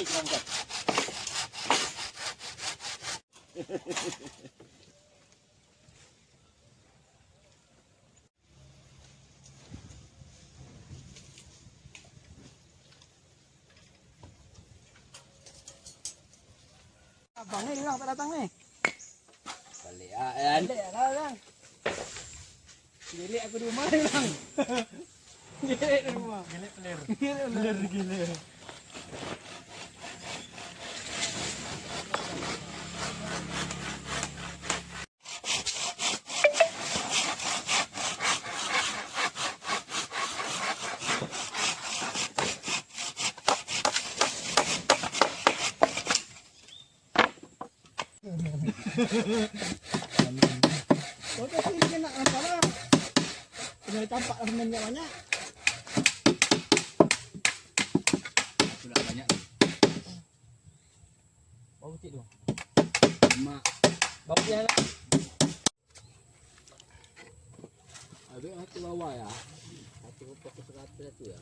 Ambil. Abang ni hilang tak datang ni. Balik ah kan. Balik lah kan. aku di rumah ni. Gelek di rumah. Gelek pelir. Gelek player. Kau tu sini kena nampak lah. Kena tampak lah banyak. Sudah banyak. Bau putih tu. Mak. Bau putih lah. Habis ya. Hati ke seratus tu ya.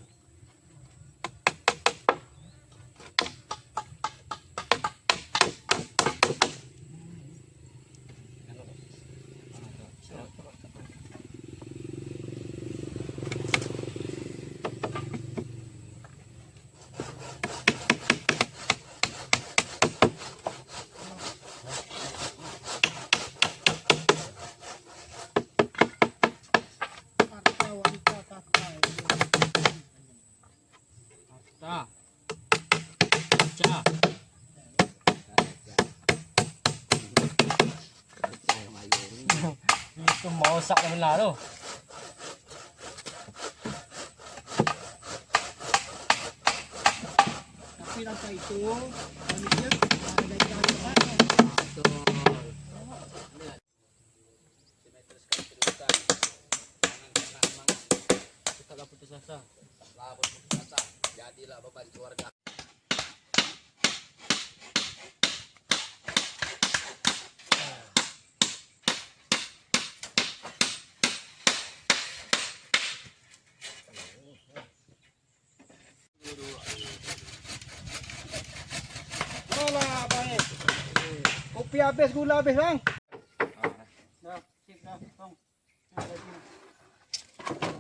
Itu mau sak dah benar tu. Tapi rasa itu. Lah putus asa. Jadilah beban keluarga. Tapi habis gula habis bang. Dah, cik dah, bang. Dah,